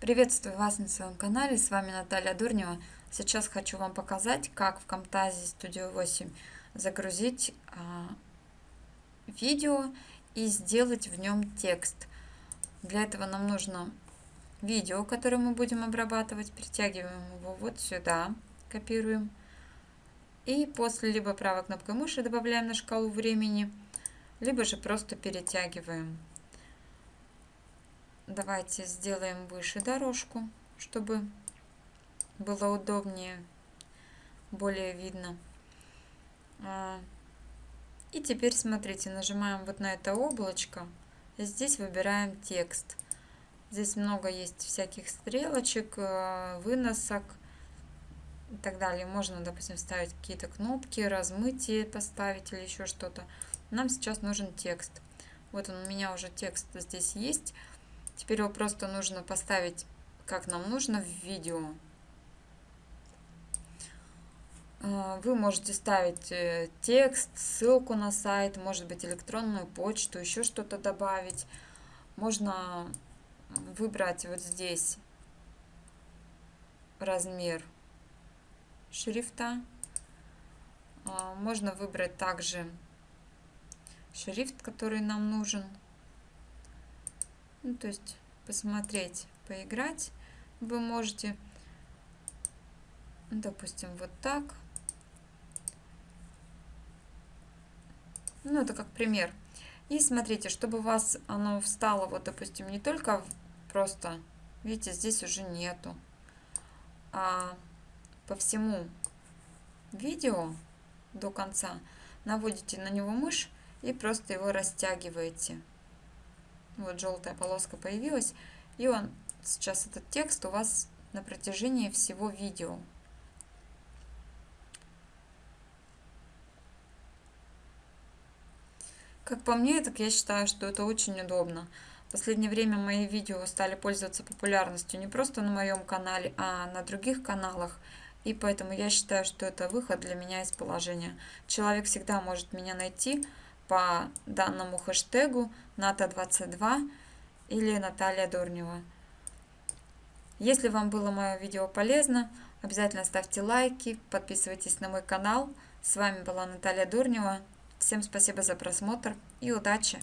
Приветствую вас на своем канале, с вами Наталья Дурнева. Сейчас хочу вам показать, как в Camtasia Studio 8 загрузить а, видео и сделать в нем текст. Для этого нам нужно видео, которое мы будем обрабатывать, перетягиваем его вот сюда, копируем. И после либо правой кнопкой мыши добавляем на шкалу времени, либо же просто перетягиваем. Давайте сделаем выше дорожку, чтобы было удобнее, более видно. А, и теперь смотрите, нажимаем вот на это облачко. Здесь выбираем текст. Здесь много есть всяких стрелочек, э, выносок и так далее. Можно, допустим, ставить какие-то кнопки, размытие поставить или еще что-то. Нам сейчас нужен текст. Вот он у меня уже текст здесь есть. Теперь его просто нужно поставить, как нам нужно, в видео. А, вы можете ставить э, текст, ссылку на сайт, может быть электронную почту, еще что-то добавить. Можно выбрать вот здесь размер шрифта. А, можно выбрать также шрифт, который нам нужен. Ну, то есть посмотреть, поиграть вы можете, допустим, вот так. Ну, это как пример. И смотрите, чтобы у вас оно встало, вот, допустим, не только просто, видите, здесь уже нету, а по всему видео до конца наводите на него мышь и просто его растягиваете. Вот желтая полоска появилась. И он сейчас этот текст у вас на протяжении всего видео. Как по мне, так я считаю, что это очень удобно. В последнее время мои видео стали пользоваться популярностью не просто на моем канале, а на других каналах. И поэтому я считаю, что это выход для меня из положения. Человек всегда может меня найти, по данному хэштегу НАТО22 или Наталья Дурнева. Если вам было мое видео полезно, обязательно ставьте лайки, подписывайтесь на мой канал. С вами была Наталья Дурнева. Всем спасибо за просмотр и удачи!